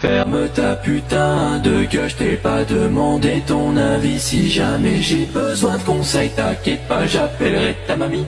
Ferme ta putain de gueule, je t'ai pas demandé ton avis. Si jamais j'ai besoin de conseils, t'inquiète pas, j'appellerai ta mamie.